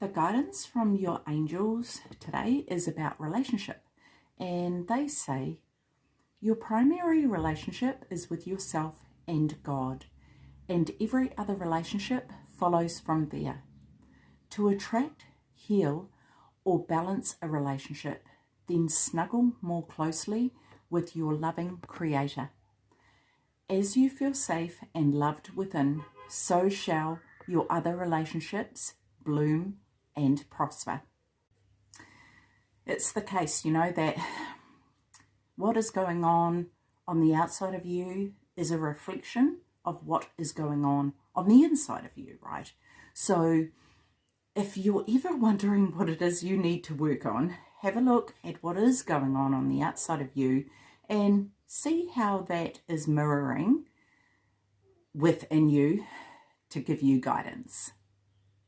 The guidance from your angels today is about relationship, and they say your primary relationship is with yourself and God, and every other relationship follows from there. To attract, heal, or balance a relationship, then snuggle more closely with your loving Creator. As you feel safe and loved within, so shall your other relationships bloom and prosper. It's the case, you know, that what is going on on the outside of you is a reflection of what is going on on the inside of you, right? So if you're ever wondering what it is you need to work on, have a look at what is going on on the outside of you and see how that is mirroring within you to give you guidance.